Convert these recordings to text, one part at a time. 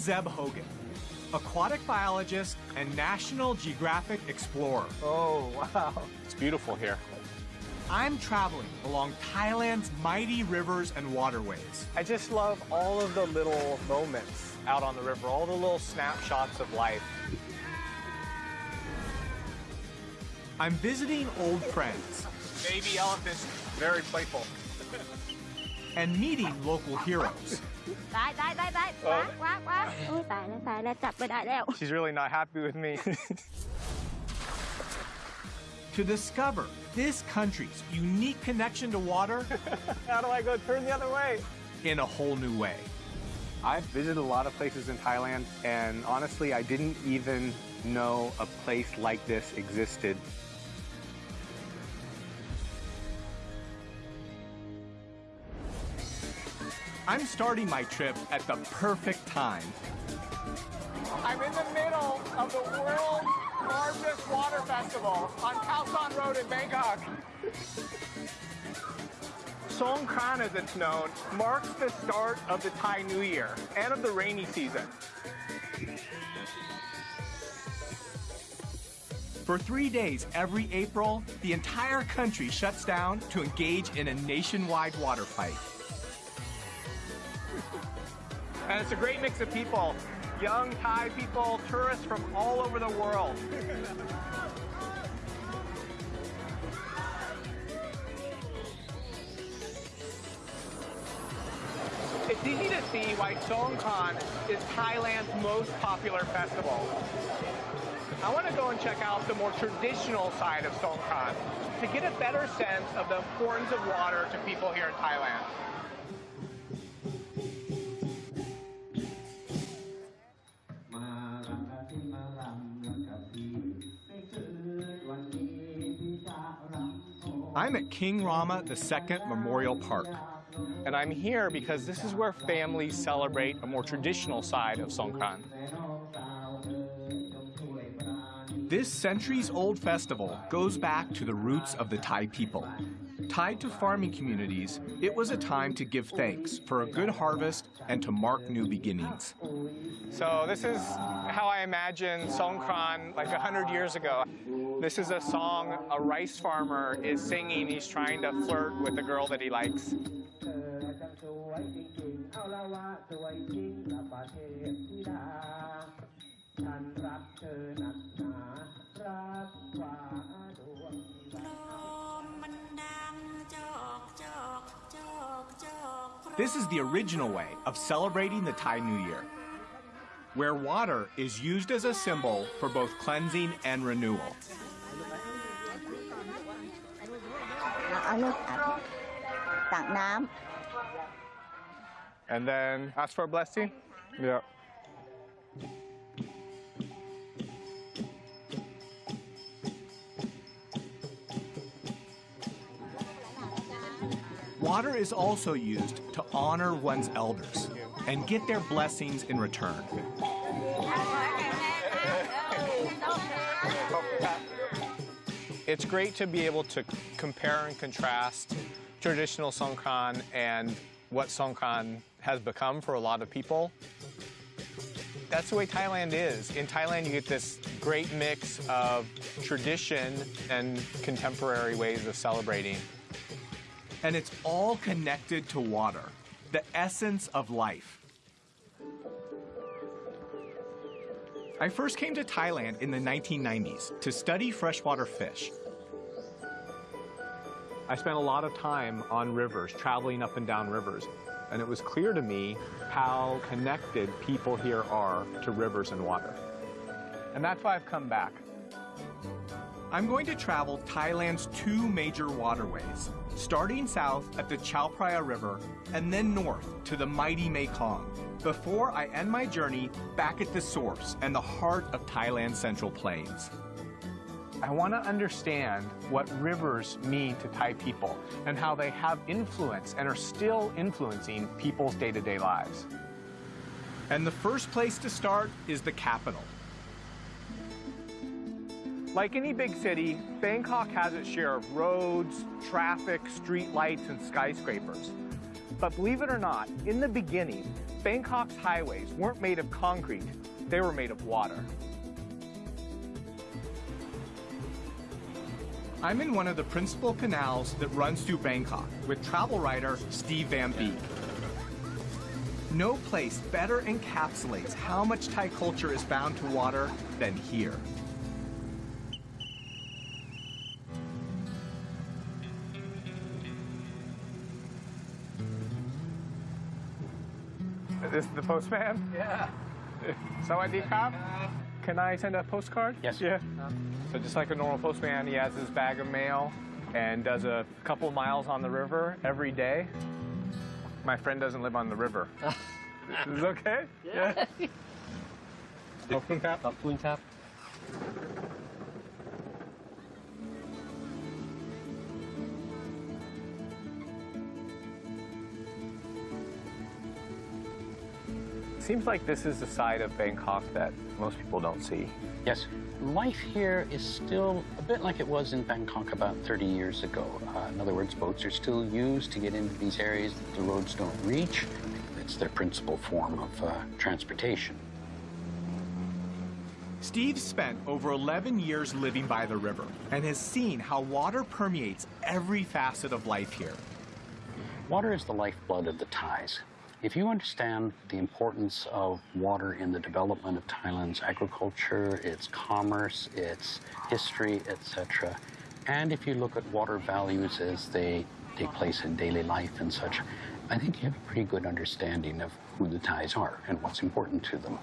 I'm Zeb Hogan, aquatic biologist and National Geographic explorer. Oh, wow. It's beautiful here. I'm traveling along Thailand's mighty rivers and waterways. I just love all of the little moments out on the river, all the little snapshots of life. I'm visiting old friends. Baby elephants, very playful. and meeting local heroes. ได้ได้ได้ได้ควักควักควักโอ้ยตายแล้วตายแล้วจับไม่ได้แล้ว She's really not happy with me. to discover this country's unique connection to water How do I go turn the other way? in a whole new way. I've visited a lot of places in Thailand, and honestly, I didn't even know a place like this existed. I'm starting my trip at the perfect time. I'm in the middle of the world's largest water festival on Khao San Road in Bangkok. Songkran, as it's known, marks the start of the Thai New Year and of the rainy season. For three days every April, the entire country shuts down to engage in a nationwide water fight. And it's a great mix of people young Thai people, tourists from all over the world. It's easy to see why Songkran is Thailand's most popular festival. I want to go and check out the more traditional side of Songkran to get a better sense of the importance of water to people here in Thailand. I'm at King Rama II Memorial Park. And I'm here because this is where families celebrate a more traditional side of Songkran. This centuries-old festival goes back to the roots of the Thai people. Tied to farming communities, it was a time to give thanks for a good harvest and to mark new beginnings. So this is how I imagine Songkran like 100 years ago. This is a song a rice farmer is singing. He's trying to flirt with the girl that he likes. This is the original way of celebrating the Thai New Year, where water is used as a symbol for both cleansing and renewal. เอาลูกตักน้ And then ask for a blessing. Yeah. Water is also used to honor one's elders and get their blessings in return. It's great to be able to compare and contrast traditional Songkran and what Songkran has become for a lot of people. That's the way Thailand is. In Thailand, you get this great mix of tradition and contemporary ways of celebrating. And it's all connected to water, the essence of life. I first came to Thailand in the 1990s to study freshwater fish. I spent a lot of time on rivers, traveling up and down rivers, and it was clear to me how connected people here are to rivers and water. And that's why I've come back. I'm going to travel Thailand's two major waterways, starting south at the Chao Phraya River and then north to the mighty Mekong, before I end my journey back at the source and the heart of Thailand's Central Plains. I want to understand what rivers mean to Thai people and how they have influence and are still influencing people's day to day lives. And the first place to start is the capital. Like any big city, Bangkok has its share of roads, traffic, street lights, and skyscrapers. But believe it or not, in the beginning, Bangkok's highways weren't made of concrete, they were made of water. I'm in one of the principal canals that runs through Bangkok with travel writer Steve Van Beek. No place better encapsulates how much Thai culture is bound to water than here. This is the postman? Yeah. Sawadee krap. Can I send a postcard? Yes. Yeah. Um, so just like a normal postman, he has his bag of mail and does a couple miles on the river every day. My friend doesn't live on the river. this is okay? Yeah. yeah. Harpoon tap? Harpoon tap. Seems like this is the side of Bangkok that most people don't see. Yes, life here is still a bit like it was in Bangkok about 30 years ago. Uh, in other words, boats are still used to get into these areas that the roads don't reach. It's their principal form of uh, transportation. Steve spent over 11 years living by the river and has seen how water permeates every facet of life here. Water is the lifeblood of the Thais. If you understand the importance of water in the development of Thailand's agriculture, its commerce, its history, etc., and if you look at water values as they take place in daily life and such, I think you have a pretty good understanding of who the Thais are and what's important to them.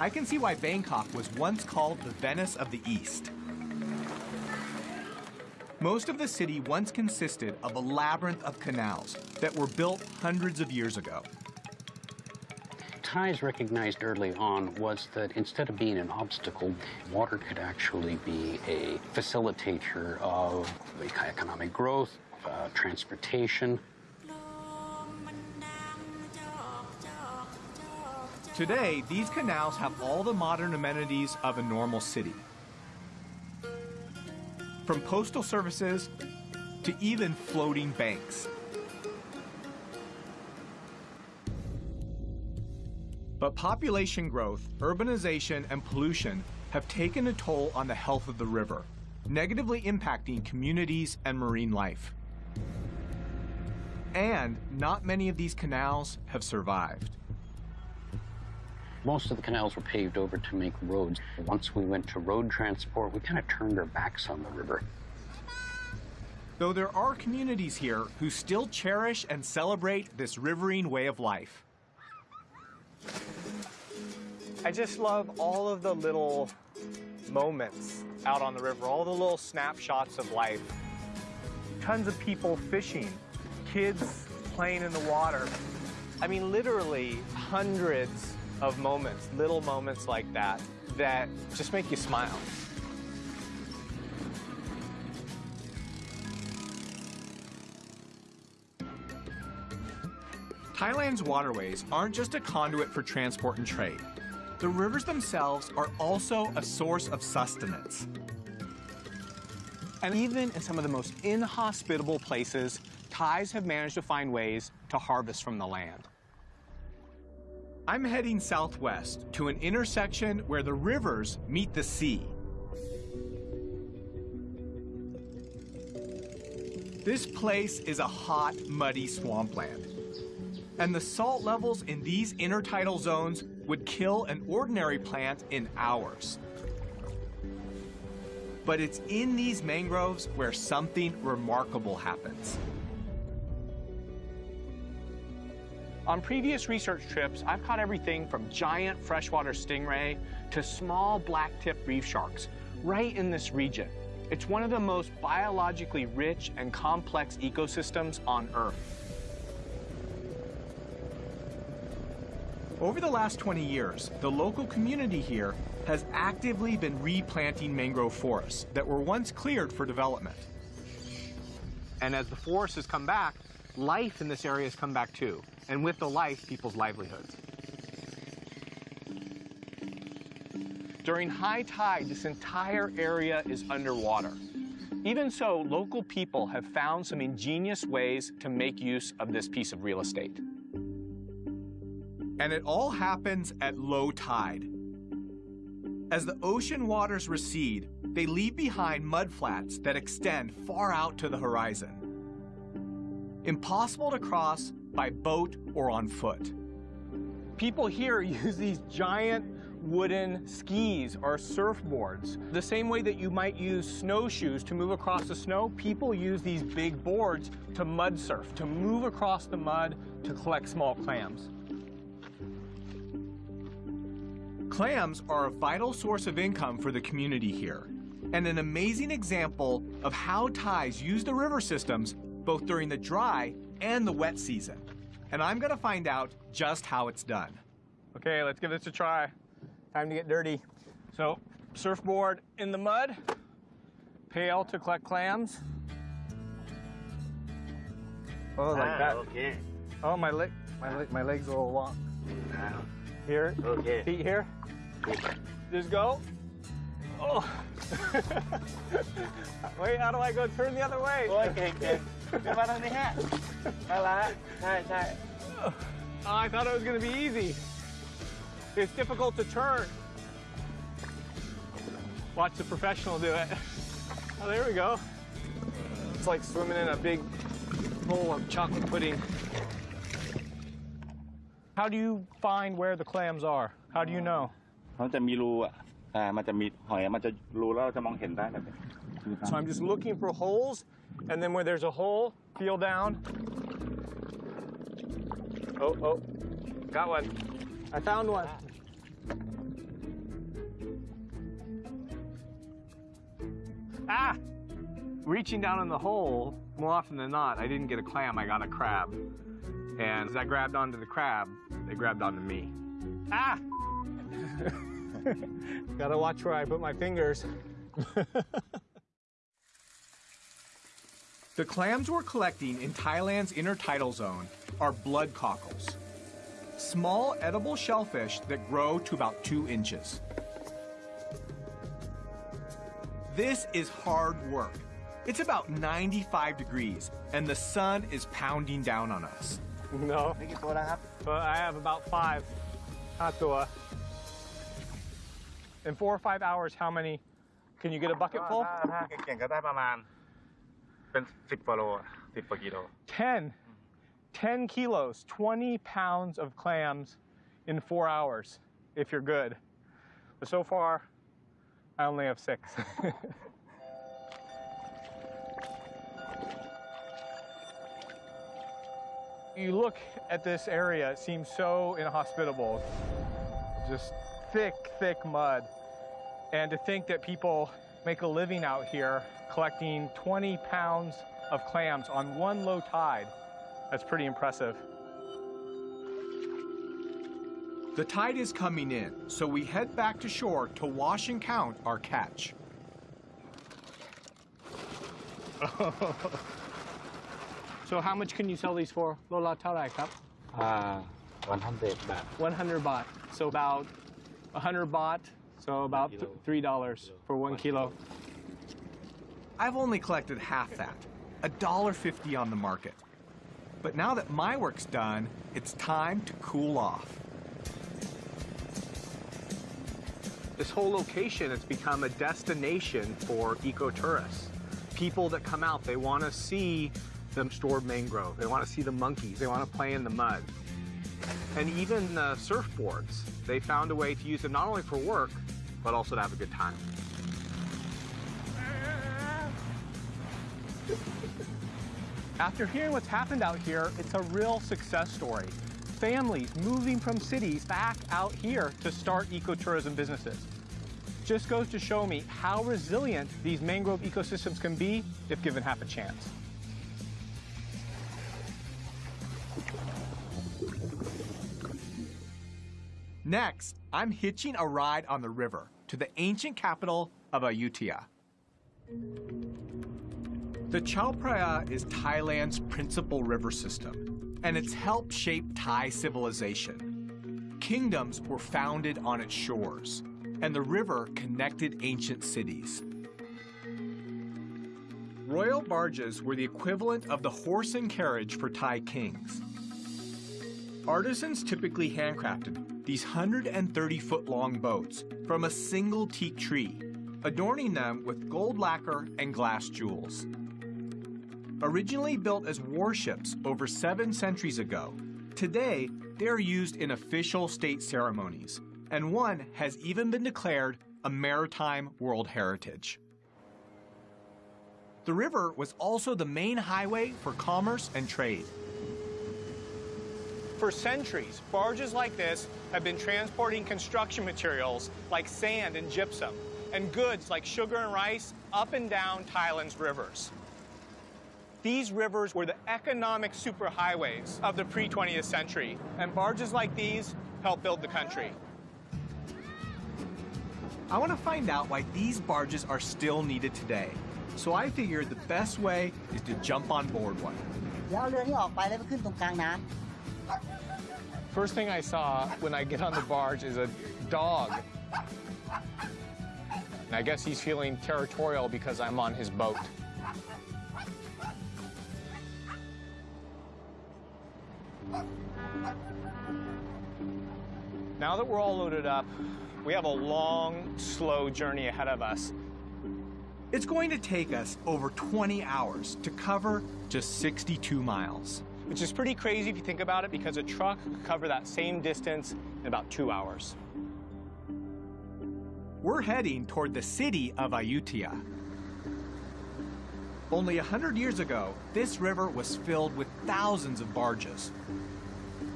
I can see why Bangkok was once called the Venice of the East. Most of the city once consisted of a labyrinth of canals that were built hundreds of years ago. Thais recognized early on was that instead of being an obstacle, water could actually be a facilitator of economic growth, uh, transportation. Today, these canals have all the modern amenities of a normal city. From postal services to even floating banks. But population growth, urbanization, and pollution have taken a toll on the health of the river, negatively impacting communities and marine life. And not many of these canals have survived. Most of the canals were paved over to make roads. Once we went to road transport, we kind of turned our backs on the river. Though there are communities here who still cherish and celebrate this riverine way of life. I just love all of the little moments out on the river, all the little snapshots of life. Tons of people fishing, kids playing in the water. I mean, literally hundreds of moments, little moments like that, that just make you smile. Thailand's waterways aren't just a conduit for transport and trade. The rivers themselves are also a source of sustenance. And even in some of the most inhospitable places, Thais have managed to find ways to harvest from the land. I'm heading southwest to an intersection where the rivers meet the sea. This place is a hot, muddy swampland. And the salt levels in these intertidal zones would kill an ordinary plant in hours. But it's in these mangroves where something remarkable happens. On previous research trips, I've caught everything from giant freshwater stingray to small black-tipped reef sharks right in this region. It's one of the most biologically rich and complex ecosystems on Earth. Over the last 20 years, the local community here has actively been replanting mangrove forests that were once cleared for development. And as the forest has come back, life in this area has come back too. And with the life, people's livelihoods. During high tide, this entire area is underwater. Even so, local people have found some ingenious ways to make use of this piece of real estate. And it all happens at low tide. As the ocean waters recede, they leave behind mudflats that extend far out to the horizon. Impossible to cross by boat or on foot. People here use these giant wooden skis or surfboards. The same way that you might use snowshoes to move across the snow, people use these big boards to mud surf, to move across the mud to collect small clams. Clams are a vital source of income for the community here, and an amazing example of how Thais use the river systems both during the dry and the wet season. And I'm gonna find out just how it's done. Okay, let's give this a try. Time to get dirty. So, surfboard in the mud, pail to collect clams. Oh, like that. Okay. Oh, my leg, my leg, my legs a little long. Ah, Here, Okay. feet here. Just go. Oh. Wait, how do I go? Turn the other way. โอ้ ยเก่งเก่งเดี๋ยวมาทางนี้ฮะมาละใช่ใช่ Oh, I thought it was going to be easy. It's difficult to turn. Watch the professional do it. Oh, there we go. It's like swimming in a big bowl of chocolate pudding. How do you find where the clams are? How do you know? เขาจะมีรูอ่ะ อ่ามันจะมีหอยมันจะรูแล้วเราจะมองเห็นได้แบบนี้ So I'm just looking for holes, and then where there's a hole, feel down. Oh, oh, got one. I found one. Ah! Reaching down in the hole, more often than not, I didn't get a clam, I got a crab. And as I grabbed onto the crab, they grabbed onto me. Ah! Gotta watch where I put my fingers. the clams we're collecting in Thailand's intertidal zone are blood cockles, small edible shellfish that grow to about two inches. This is hard work. It's about 95 degrees, and the sun is pounding down on us. No. But I have about five. Not In four or five hours, how many? Can you get a bucket full? ถ้าถ้าเก่งๆก็ได้ประมาณ เป็นสิบกว่าโลอะสิบกว่ากิโล 10. 10 kilos, 20 pounds of clams in four hours, if you're good. But so far, I only have six. you look at this area, it seems so inhospitable. Just thick, thick mud. And to think that people make a living out here collecting 20 pounds of clams on one low tide, that's pretty impressive. The tide is coming in, so we head back to shore to wash and count our catch. so how much can you sell these for? Lola, Tarai cup. Uh, 100 baht. 100 baht. So about 100 baht. So about Kilo. three dollars for one kilo. I've only collected half that, $1.50 on the market. But now that my work's done, it's time to cool off. This whole location has become a destination for ecotourists. People that come out, they want to see the stored mangrove. They want to see the monkeys. They want to play in the mud. And even the surfboards, they found a way to use them not only for work, but also to have a good time. After hearing what's happened out here, it's a real success story. Families moving from cities back out here to start ecotourism businesses. Just goes to show me how resilient these mangrove ecosystems can be if given half a chance. Next, I'm hitching a ride on the river to the ancient capital of Ayutthaya. The Chao Phraya is Thailand's principal river system, and it's helped shape Thai civilization. Kingdoms were founded on its shores, and the river connected ancient cities. Royal barges were the equivalent of the horse and carriage for Thai kings. Artisans typically handcrafted these 130 foot long boats from a single teak tree, adorning them with gold lacquer and glass jewels. Originally built as warships over seven centuries ago, today they are used in official state ceremonies, and one has even been declared a maritime world heritage. The river was also the main highway for commerce and trade. For centuries, barges like this have been transporting construction materials like sand and gypsum, and goods like sugar and rice up and down Thailand's rivers. These rivers were the economic superhighways of the pre 20th century, and barges like these helped build the country. I want to find out why these barges are still needed today. So I figured the best way is to jump on board one. First thing I saw when I get on the barge is a dog. And I guess he's feeling territorial because I'm on his boat. Now that we're all loaded up, we have a long, slow journey ahead of us. It's going to take us over 20 hours to cover just 62 miles. Which is pretty crazy if you think about it because a truck could cover that same distance in about two hours. We're heading toward the city of Ayutthaya. Only a hundred years ago, this river was filled with thousands of barges.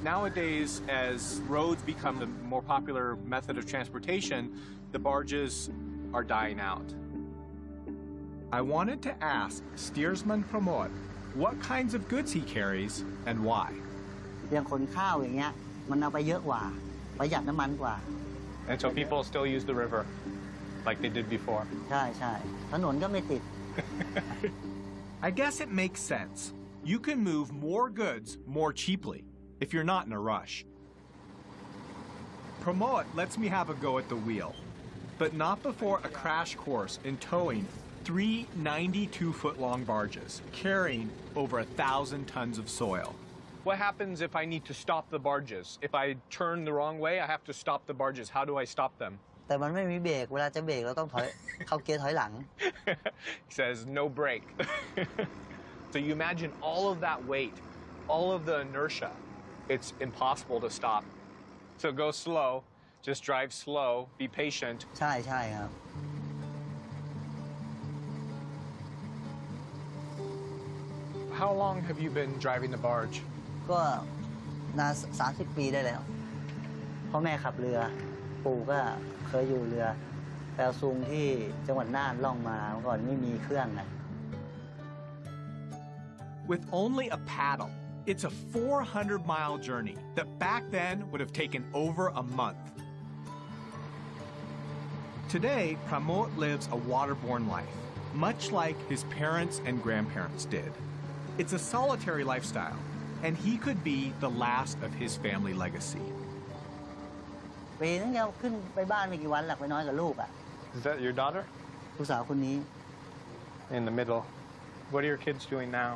Nowadays, as roads become the more popular method of transportation, the barges are dying out. I wanted to ask steersman Pramod what kinds of goods he carries and why. And so people still use the river like they did before. I guess it makes sense. You can move more goods more cheaply if you're not in a rush. Pramod lets me have a go at the wheel, but not before a crash course in towing three 92-foot-long barges carrying over a thousand tons of soil. What happens if I need to stop the barges? If I turn the wrong way, I have to stop the barges. How do I stop them? แต่มันไม่มีเบรกเวลาจะเบรกเราต้องถอย เข้าเกียร์ถอยหลัง he says, no brake. so you imagine all of that weight, all of the inertia. It's impossible to stop. So go slow, just drive slow, be patient. ใช่ใช่ครับ How long have you been driving the barge? ก็นานสามสิบปีได้แล้วพ่อแม่ขับเรือ ปู่ก็เคยอยู่เรือแปลซุงที่จังหวัดน่านล่องมาเมื่อก่อนไม่มีเครื่องไง With only a paddle, it's a 400 mile journey that back then would have taken over a month. Today, Pramod lives a waterborne life, much like his parents and grandparents did. It's a solitary lifestyle, and he could be the last of his family legacy. ปีนึงเดียวขึ้นไปบ้านไม่กี่วันหลักไปน้อยกับลูกอ่ะ Is that your daughter? ลูกสาวคนนี้ In the middle. What are your kids doing now?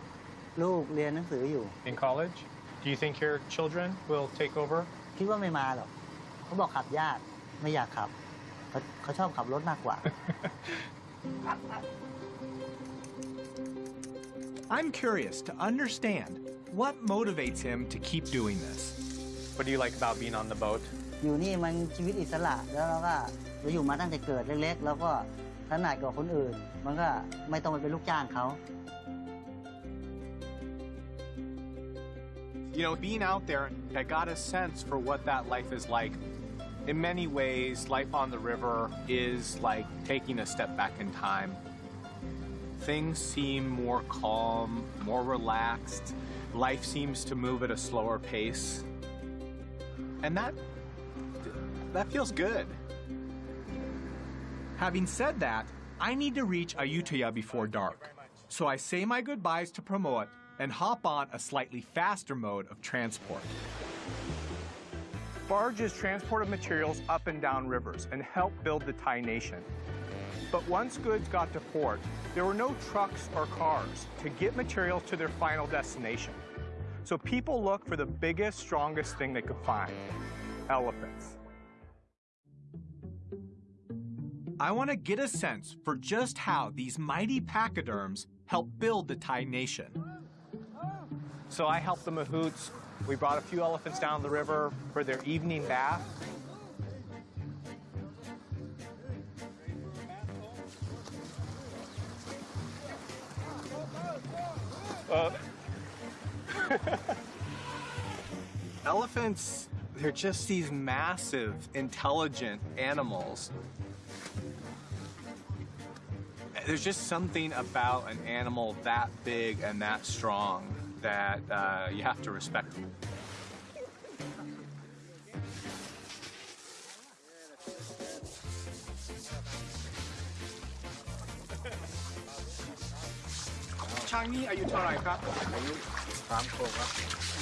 ลูกเรียนหนังสืออยู่ In college? Do you think your children will take over? คิดว่าไม่มาหรอกเขาบอกขับยากไม่อยากขับเขาเขาชอบขับรถมากกว่า I'm curious to understand what motivates him to keep doing this. What do you like about being on the boat? อยู่นี่มันชีวิตอิสระแล้วเราก็เราอยู่มาตั้งแต่เกิดเล็กๆ แล้วก็ถนัดกว่าคนอื่น มันก็ไม่ต้องไปเป็นลูกจ้างเขา You know, being out there, I got a sense for what that life is like. In many ways, life on the river is like taking a step back in time. Things seem more calm, more relaxed. Life seems to move at a slower pace. And that that feels good. Having said that, I need to reach Ayutthaya before dark. So I say my goodbyes to Pramod and hop on a slightly faster mode of transport. Barges transported materials up and down rivers and helped build the Thai nation. But once goods got to port, there were no trucks or cars to get materials to their final destination. So people looked for the biggest, strongest thing they could find elephants. I want to get a sense for just how these mighty pachyderms helped build the Thai nation. So I helped the Mahouts. We brought a few elephants down the river for their evening bath. Uh, Elephants, they're just these massive, intelligent animals. There's just something about an animal that big and that strong that uh, you have to respect Changi, are you Tarai Kap?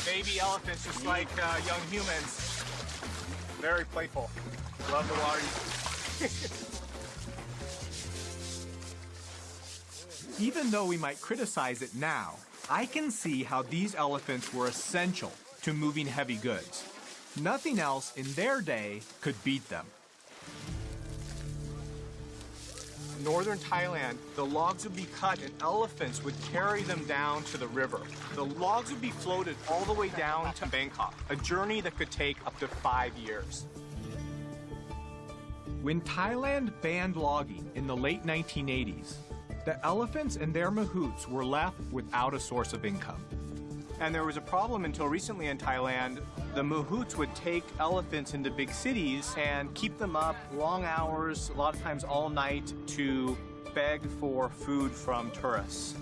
Baby elephants, just like uh, young humans. Very playful. Love the water. Even though we might criticize it now, I can see how these elephants were essential to moving heavy goods. Nothing else in their day could beat them. Northern Thailand, the logs would be cut and elephants would carry them down to the river. The logs would be floated all the way down to Bangkok, a journey that could take up to five years. When Thailand banned logging in the late 1980s, the elephants and their mahouts were left without a source of income. And there was a problem until recently in Thailand. The mahouts would take elephants into big cities and keep them up long hours, a lot of times all night, to beg for food from tourists.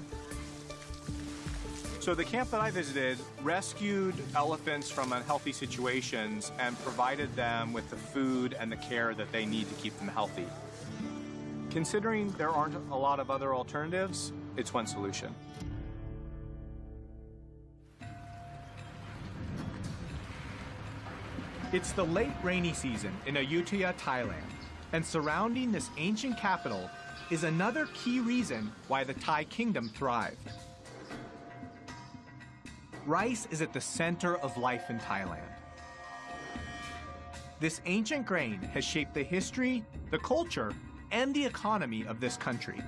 So the camp that I visited rescued elephants from unhealthy situations and provided them with the food and the care that they need to keep them healthy. Considering there aren't a lot of other alternatives, it's one solution. It's the late rainy season in Ayutthaya, Thailand, and surrounding this ancient capital is another key reason why the Thai kingdom thrived. Rice is at the center of life in Thailand. This ancient grain has shaped the history, the culture, and the economy of this country.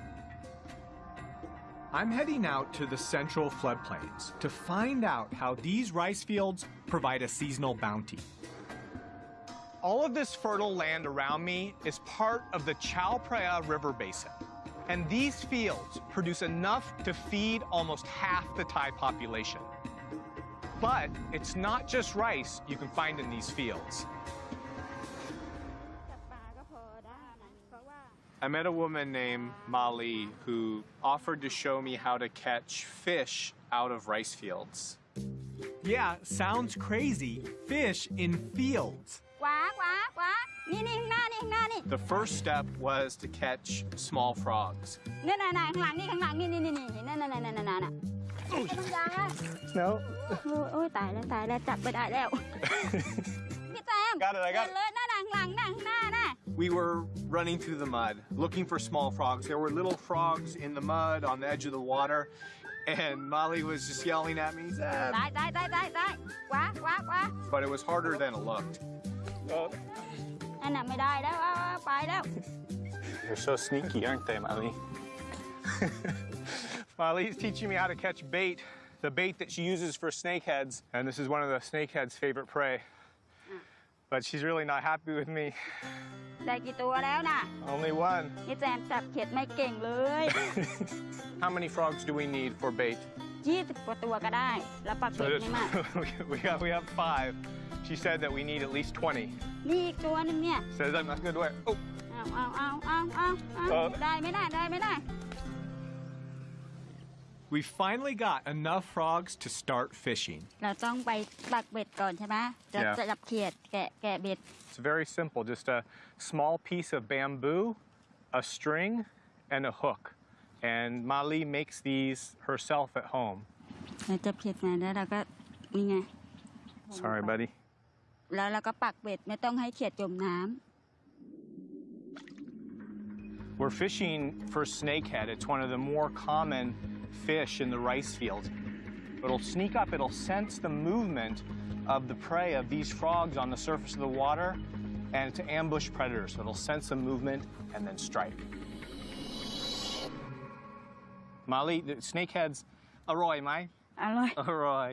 I'm heading out to the central floodplains to find out how these rice fields provide a seasonal bounty. All of this fertile land around me is part of the Chao Phraya River Basin. And these fields produce enough to feed almost half the Thai population. But it's not just rice you can find in these fields. I met a woman named Mali who offered to show me how to catch fish out of rice fields. Yeah, sounds crazy. Fish in fields. The first step was to catch small frogs. No. got it, I got it. We were running through the mud, looking for small frogs. There were little frogs in the mud on the edge of the water, and Molly was just yelling at me. But it was harder than it looked. อันน่ะไม่ได้แล้วเอาเอาไปแล้ว They're so sneaky, aren't they, Molly? Molly's teaching me how to catch bait, the bait that she uses for snakeheads. And this is one of the snakehead's favorite prey. But she's really not happy with me. ได้กี่ตัวแล้วน่ะ Only one. พี่แจมจับเข็ดไม่เก่งเลย How many frogs do we need for bait? 20กว่าตัวก็ได้ แล้วปัก So เบ็ด there's- ไม่มาก we, have, we have five. She said that we need at least 20. นี่อีกตัวหนึงเนี่ย Says I'm not good way. Oh, เอาเอาเอาเอาเอาเอา เออ ได้ไม่ได้ได้ไม่ได้ We finally got enough frogs to start fishing. เราต้องไปปักเบ็ดก่อนใช่ไหมจะ Yeah. จะจับเขียดแกะแกะเบ็ด it's very simple. Just a small piece of bamboo, a string, and a hook. And Mali makes these herself at home. เราจับเขียดมาแล้วเราก็นี่ไง Sorry, buddy. แล้วเราก็ปักเบ็ดไม่ต้องให้เขียดจมน้ We're fishing for snakehead. It's one of the more common fish in the rice fields. It'll sneak up, it'll sense the movement of the prey of these frogs on the surface of the water and to ambush predators. So it'll sense the movement and then strike. Molly, the snakeheads, อร่อย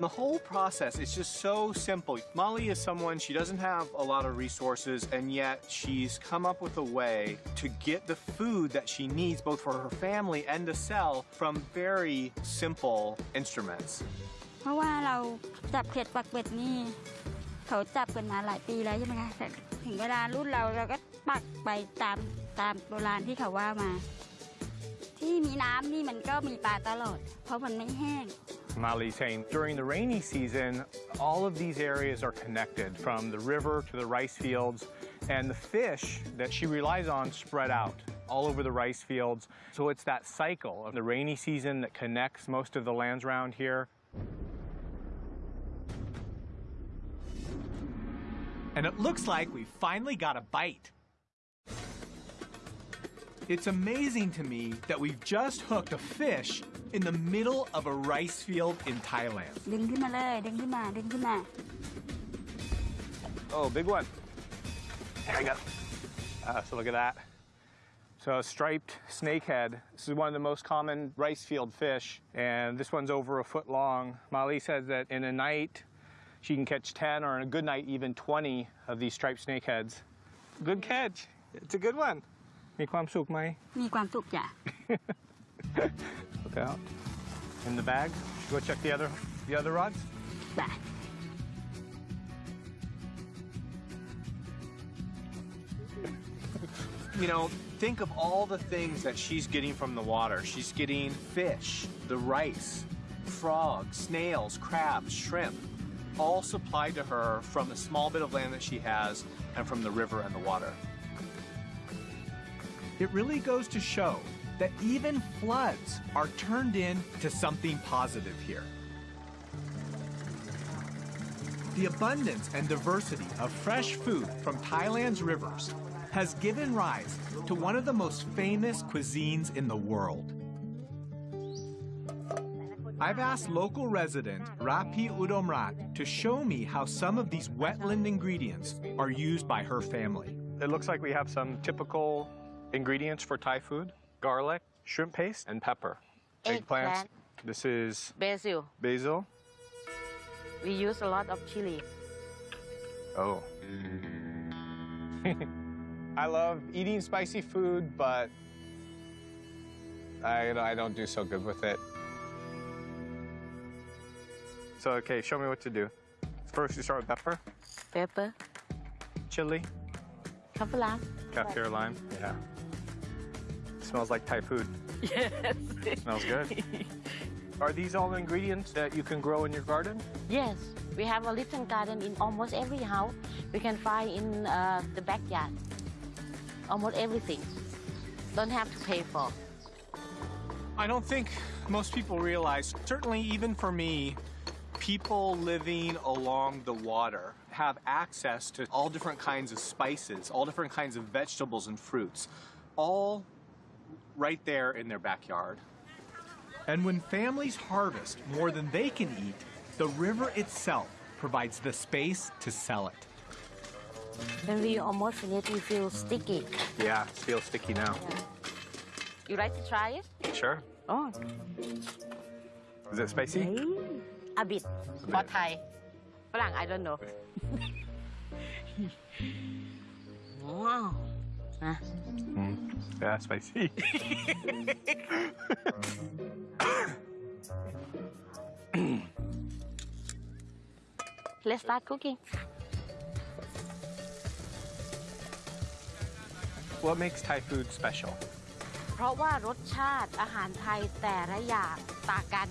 The whole process is just so simple. Molly is someone, she doesn't have a lot of resources, and yet she's come up with a way to get the food that she needs both for her family and to sell from very simple instruments. เพราะว่าเราจับเข็ดปักเป็ดนี่ เขาจับกันมาหลายปีแล้วใช่ไหมคะแต่ถึงเวลารุ่นเราเราก็ปักไปตามตามโบราณที่เขาว่ามา ที่มีน้ำนี่มันก็มีปลาตลอด เพราะมันไม่แห้ง Molly saying during the rainy season, all of these areas are connected from the river to the rice fields, and the fish that she relies on spread out all over the rice fields. So it's that cycle of the rainy season that connects most of the lands around here. And it looks like we finally got a bite. It's amazing to me that we've just hooked a fish in the middle of a rice field in Thailand. ดึงขึ้นมาเลย ดึงขึ้นมา ดึงขึ้นมา Oh, big one. There we go. Uh, so look at that. So a striped snakehead. This is one of the most common rice field fish, and this one's over a foot long. Molly says that in a night, she can catch 10, or in a good night, even 20 of these striped snakeheads. Good catch. It's a good one. มีความสุขไหม มีความสุขจ้ะ Look out. In the bag. Go check the other the other rods. ไป You know, think of all the things that she's getting from the water. She's getting fish, the rice, frogs, snails, crabs, shrimp, all supplied to her from the small bit of land that she has and from the river and the water. It really goes to show that even floods are turned into something positive here. The abundance and diversity of fresh food from Thailand's rivers has given rise to one of the most famous cuisines in the world. I've asked local resident Rapi Udomrat to show me how some of these wetland ingredients are used by her family. It looks like we have some typical ingredients for Thai food. Garlic, shrimp paste, and pepper. Eggplant. This is Basil. basil. We use a lot of chili. Oh. I love eating spicy food, but I, I don't do so good with it. So, okay, show me what to do. First, you start with pepper, Pepper. chili, Kaffir lime. kaffir lime. Yeah. Smells like Thai food. Yes. Smells good. Are these all ingredients that you can grow in your garden? yes. We have a little garden in almost every house. We can find in uh, the backyard. Almost everything. Don't have to pay for. I don't think most people realize, certainly even for me, people living along the water have access to all different kinds of spices, all different kinds of vegetables and fruits, all right there in their backyard. And when families harvest more than they can eat, the river itself provides the space to sell it. When we almost it, we feel sticky. Yeah, it feels sticky now. Yeah. You like to try it? Sure. Oh. Is it spicy? A bit. For Thai. I don't know. wow. Ah. Mm. Yeah, spicy. Let's start cooking. what makes Thai food special? เพราะว่ารสชาติอาหารไทยแต่ละอย่างต่างกัน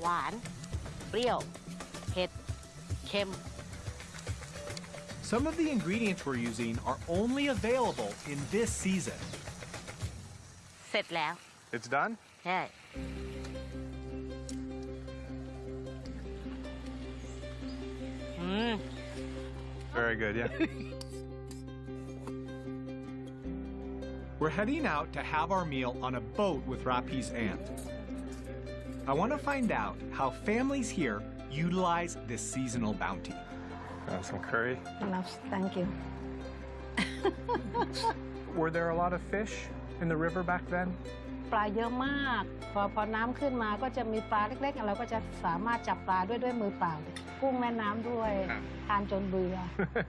หวาน เปรี้ยว เผ็ด เค็ม Some of the ingredients we're using are only available in this season. เสร็จแล้ว It's done? ใช่ อืม Very good, yeah. We're heading out to have our meal on a boat with Rapi's aunt. I want to find out how families here utilize this seasonal bounty. Uh, some curry. Loves, thank you. Were there a lot of fish in the river back then? ปลาเยอะมาก พอพอน้ำขึ้นมาก็จะมีปลาเล็กๆ เราก็จะสามารถจับปลาด้วยด้วยมือเปล่า กุ้งแม่น้ำด้วย ครับ ทานจนเบื่อ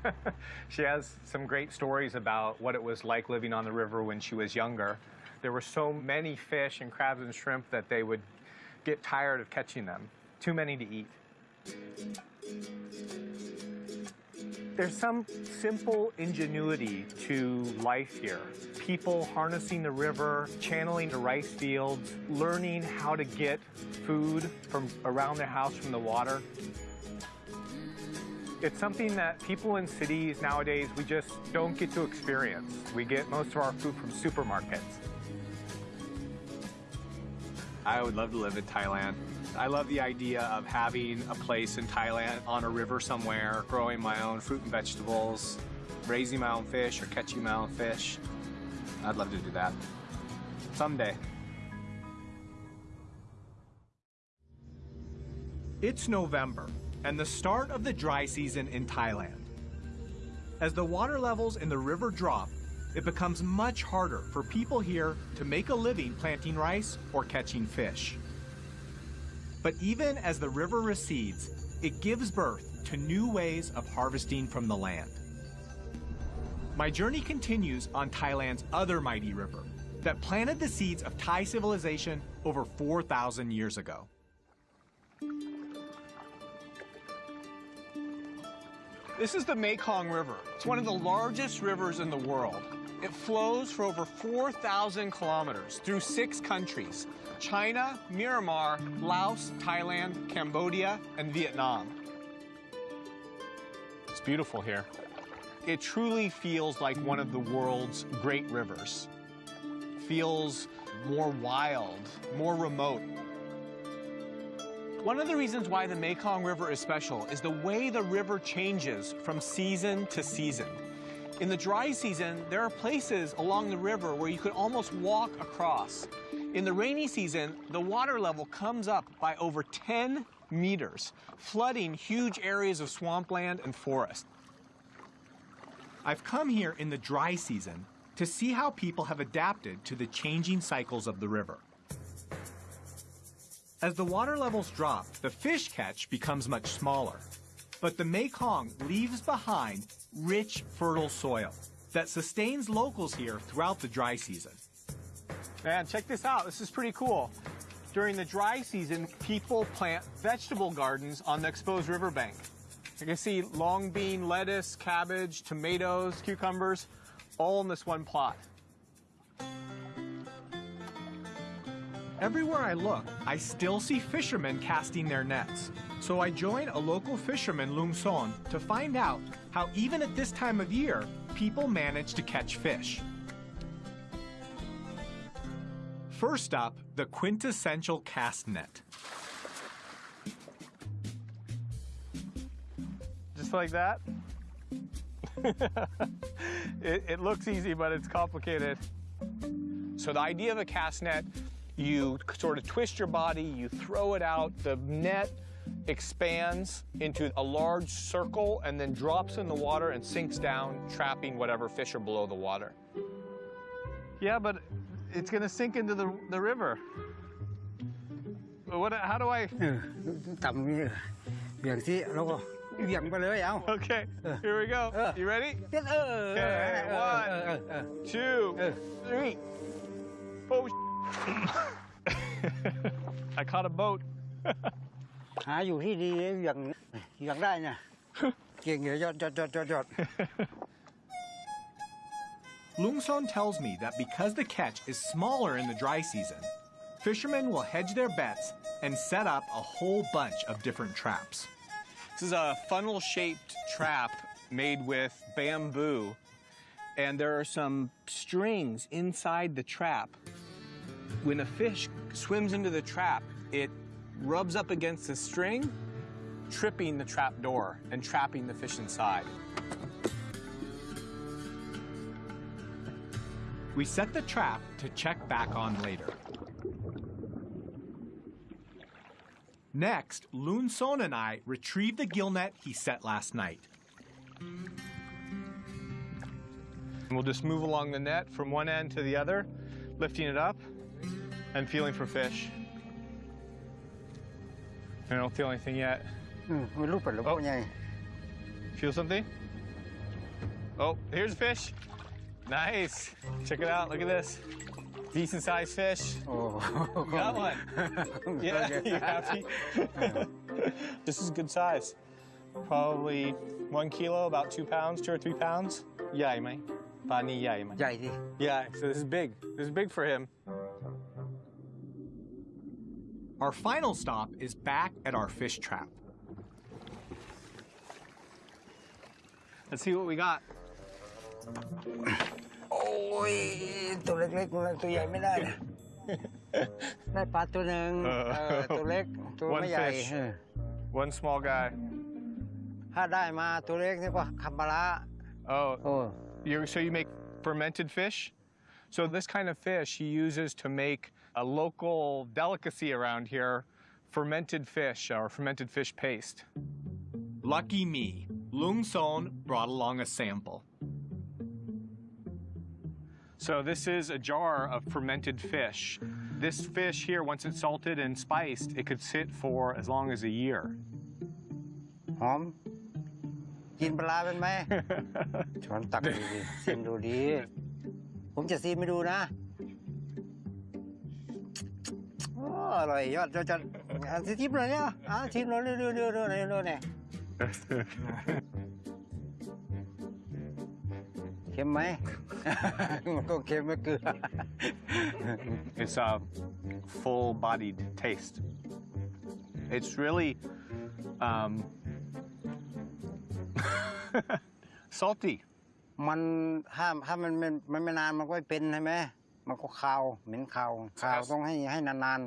she has some great stories about what it was like living on the river when she was younger. There were so many fish and crabs and shrimp that they would get tired of catching them. Too many to eat. There's some simple ingenuity to life here. People harnessing the river, channeling the rice fields, learning how to get food from around their house from the water. It's something that people in cities nowadays, we just don't get to experience. We get most of our food from supermarkets. I would love to live in Thailand. I love the idea of having a place in Thailand on a river somewhere, growing my own fruit and vegetables, raising my own fish or catching my own fish. I'd love to do that. Someday. It's November and the start of the dry season in Thailand. As the water levels in the river drop, it becomes much harder for people here to make a living planting rice or catching fish. But even as the river recedes, it gives birth to new ways of harvesting from the land. My journey continues on Thailand's other mighty river that planted the seeds of Thai civilization over 4,000 years ago. This is the Mekong River. It's one of the largest rivers in the world. It flows for over 4,000 kilometers through six countries China, Myanmar, Laos, Thailand, Cambodia, and Vietnam. It's beautiful here. It truly feels like one of the world's great rivers. Feels more wild, more remote. One of the reasons why the Mekong River is special is the way the river changes from season to season. In the dry season, there are places along the river where you could almost walk across. In the rainy season, the water level comes up by over 10 meters, flooding huge areas of swampland and forest. I've come here in the dry season to see how people have adapted to the changing cycles of the river. As the water levels drop, the fish catch becomes much smaller. But the Mekong leaves behind rich, fertile soil that sustains locals here throughout the dry season. Man, check this out. This is pretty cool. During the dry season, people plant vegetable gardens on the exposed riverbank. You can see long bean, lettuce, cabbage, tomatoes, cucumbers, all in this one plot. Everywhere I look, I still see fishermen casting their nets. So I join a local fisherman, Lung Son, to find out how even at this time of year, people manage to catch fish. First up, the quintessential cast net. Just like that. it, it looks easy, but it's complicated. So the idea of a cast net, you sort of twist your body, you throw it out, the net expands into a large circle and then drops in the water and sinks down, trapping whatever fish are below the water. Yeah, but it's gonna sink into the, the river. What, how do I? Okay, here we go. You ready? Okay, one, two, three. Oh, I caught a boat. หาอยู่ที่ดีเบี่ยงเบี่ยงได้เนี่ยเก่งเดี๋ยวยอดยอดยอดยอดยอด Lung Son tells me that because the catch is smaller in the dry season, fishermen will hedge their bets and set up a whole bunch of different traps. This is a funnel shaped trap made with bamboo, and there are some strings inside the trap. When a fish swims into the trap, it rubs up against the string, tripping the trap door and trapping the fish inside. We set the trap to check back on later. Next, Lung Son and I retrieve the gill net he set last night. We'll just move along the net from one end to the other, lifting it up I'm feeling for fish. I don't feel anything yet. Oh. Feel something? Oh, here's a fish. Nice. Check it out. Look at this. Decent sized fish. Oh. Got one. yeah, you happy? this is good size. Probably one kilo, about two pounds, two or three pounds. Yeah. Pani yeah, mate. Yeah, so this is big. This is big for him. Our final stop is back at our fish trap. Let's see what we got. โอ้ย ตัวเล็กๆตัวเล็กตัวใหญ่ไม่ได้นะ ได้ปลาตัวหนึ่ง เออ เออตัวเล็ก ตัว One ไม่ใหญ่ fish. เออ One small guy. ถ้าได้มาตัวเล็กนี่ก็คัมบาระ Oh, โอ้ you so you make fermented fish? So this kind of fish he uses to make a local delicacy around here, fermented fish or fermented fish paste. Lucky me, Lung Son brought along a sample. So this is a jar of fermented fish. This fish here, once it's salted and spiced, it could sit for as long as a year. หอม กินปลาร้าเป็นไหม ช้อนตักดูดิชิมดูดี ผมจะซีมไม่ดูนะ อ้อร่อยยอดยอดยอดอะชิมเลยเนี่ยอะชิมเลยเร็วเร็วเร็วเร็วเร็วเร็วเนี่ยเค็มไหม มันก็เค็มไม่เกลือ It's a full-bodied taste. It's really um, salty. มันถ้าถ้ามันมันมันไม่นานมันก็เป็นใช่ไหมมันก็คาวเหม็นคาวคาวต้องให้ให้นาน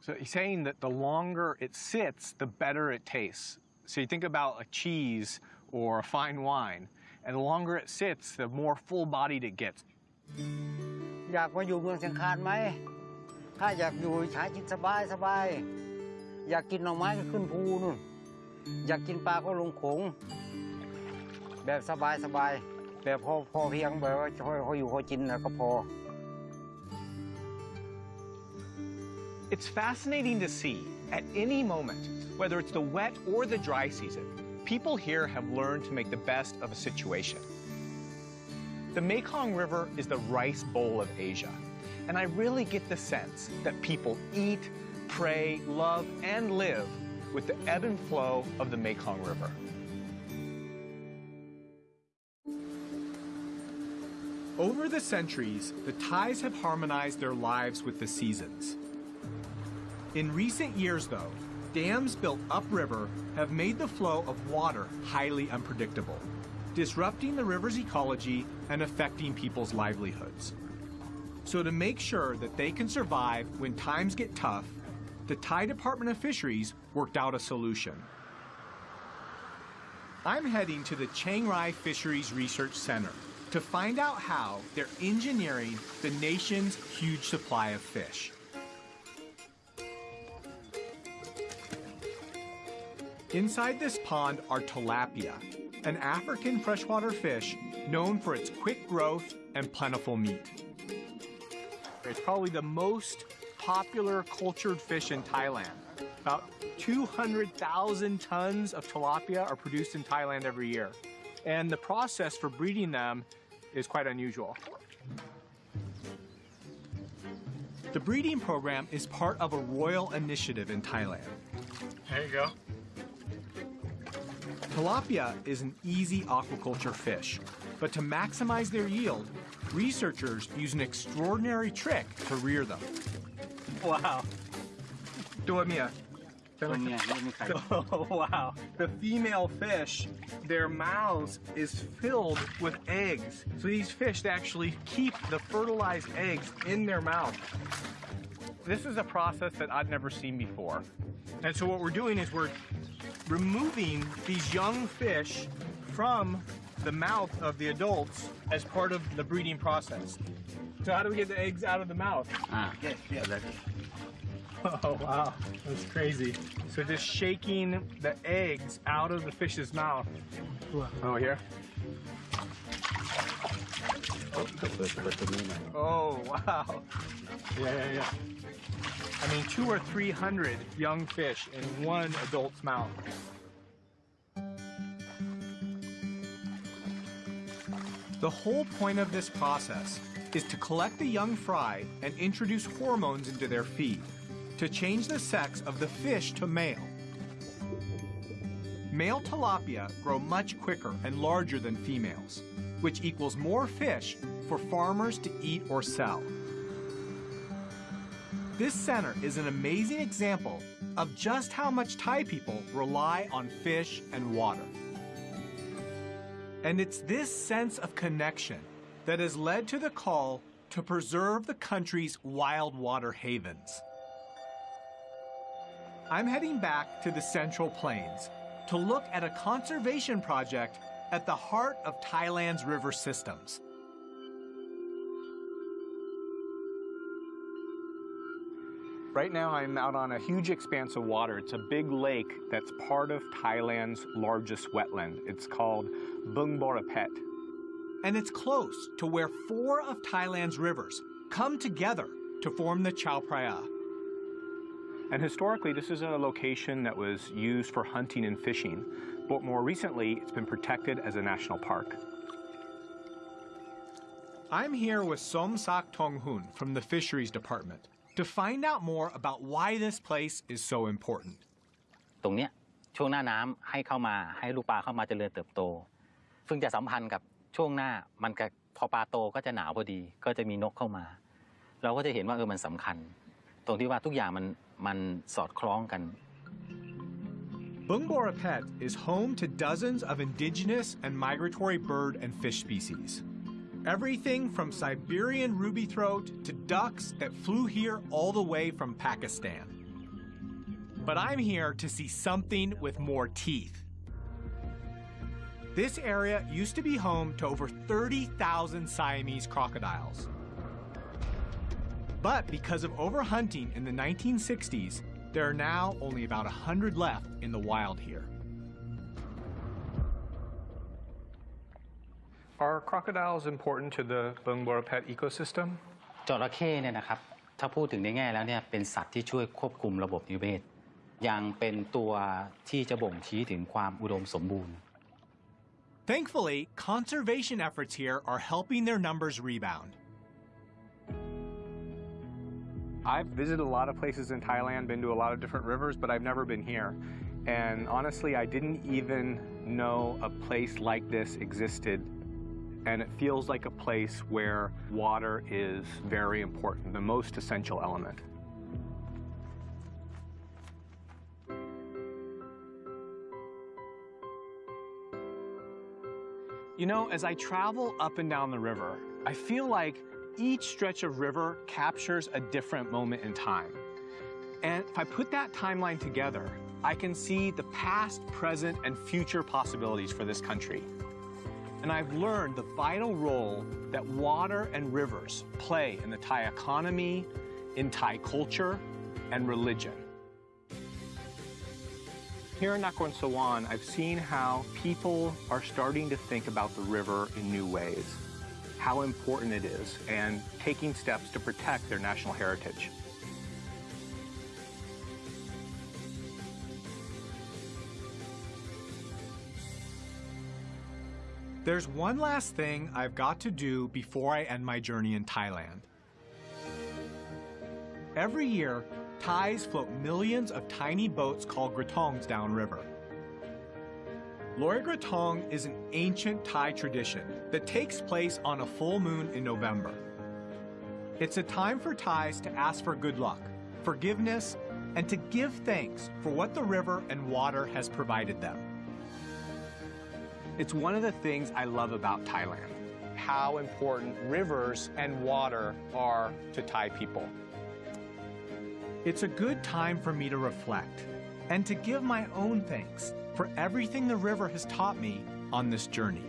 So he's saying that the longer it sits, the better it tastes. So you think about a cheese or a fine wine, and the longer it sits, the more full-bodied it gets. อยากมาอยู่เมืองเชียงคานไหม ถ้าอยากอยู่ใช้ชีวิตสบายสบาย อยากกินหน่อไม้ก็ขึ้นภูนู่น อยากกินปลาก็ลงโขง แบบสบายสบาย แบบพอพอเพียงแบบว่าพออยู่พอกินแล้วก็พอ It's fascinating to see at any moment, whether it's the wet or the dry season, people here have learned to make the best of a situation. The Mekong River is the rice bowl of Asia, and I really get the sense that people eat, pray, love, and live with the ebb and flow of the Mekong River. Over the centuries, the Thais have harmonized their lives with the seasons. In recent years, though, dams built upriver have made the flow of water highly unpredictable, disrupting the river's ecology and affecting people's livelihoods. So, to make sure that they can survive when times get tough, the Thai Department of Fisheries worked out a solution. I'm heading to the Chiang Rai Fisheries Research Center to find out how they're engineering the nation's huge supply of fish. Inside this pond are tilapia, an African freshwater fish known for its quick growth and plentiful meat. It's probably the most popular cultured fish in Thailand. About 200,000 tons of tilapia are produced in Thailand every year. And the process for breeding them is quite unusual. The breeding program is part of a royal initiative in Thailand. There you go. Tilapia is an easy aquaculture fish, but to maximize their yield, researchers use an extraordinary trick to rear them. Wow. Do it, Oh, wow. The female fish, their mouths is filled with eggs. So these fish they actually keep the fertilized eggs in their mouth. This is a process that I've never seen before. And so what we're doing is we're removing these young fish from the mouth of the adults as part of the breeding process. So how do we get the eggs out of the mouth? Ah, yes, yeah, that's it. Oh, wow. That's crazy. So just shaking the eggs out of the fish's mouth. Oh, here? Oh wow. Yeah yeah yeah. I mean two or three hundred young fish in one adult's mouth. The whole point of this process is to collect the young fry and introduce hormones into their feed to change the sex of the fish to male. Male tilapia grow much quicker and larger than females, which equals more fish for farmers to eat or sell. This center is an amazing example of just how much Thai people rely on fish and water. And it's this sense of connection that has led to the call to preserve the country's wild water havens. I'm heading back to the Central Plains to look at a conservation project at the heart of Thailand's river systems. Right now I'm out on a huge expanse of water. It's a big lake that's part of Thailand's largest wetland. It's called Bung Borapet. And it's close to where four of Thailand's rivers come together to form the Chao Phraya. And historically, this is a location that was used for hunting and fishing, but more recently, it's been protected as a national park. I'm here with Som Sak Tong Hun from the Fisheries Department to find out more about why this place is so important. ตรงเนี้ยช่วงหน้าน้ำให้เข้ามาให้ลูกปลาเข้ามาเจริญเติบโต ซึ่งจะสัมพันธ์กับช่วงหน้ามันก็พอปลาโตก็จะหนาวพอดี ก็จะมีนกเข้ามา เราก็จะเห็นว่าเออมันสำคัญ ตรงที่ว่าทุกอย่างมันมันสอดคล้องกัน Bung Borapet is home to dozens of indigenous and migratory bird and fish species. Everything from Siberian ruby throat to ducks that flew here all the way from Pakistan. But I'm here to see something with more teeth. This area used to be home to over 30,000 Siamese crocodiles. But because of overhunting in the 1960s, there are now only about 100 left in the wild here. Are crocodiles important to the Bung Borapet ecosystem? Thankfully, conservation efforts here are helping their numbers rebound. I've visited a lot of places in Thailand, been to a lot of different rivers, but I've never been here. And honestly, I didn't even know a place like this existed. And it feels like a place where water is very important, the most essential element. You know, as I travel up and down the river, I feel like each stretch of river captures a different moment in time. And if I put that timeline together, I can see the past, present, and future possibilities for this country. And I've learned the vital role that water and rivers play in the Thai economy, in Thai culture, and religion. Here in Nakhon Sawan, I've seen how people are starting to think about the river in new ways, how important it is, and taking steps to protect their national heritage. There's one last thing I've got to do before I end my journey in Thailand. Every year, Thais float millions of tiny boats called krathongs downriver. Loi Krathong is an ancient Thai tradition that takes place on a full moon in November. It's a time for Thais to ask for good luck, forgiveness, and to give thanks for what the river and water has provided them. It's one of the things I love about Thailand, how important rivers and water are to Thai people. It's a good time for me to reflect and to give my own thanks for everything the river has taught me on this journey.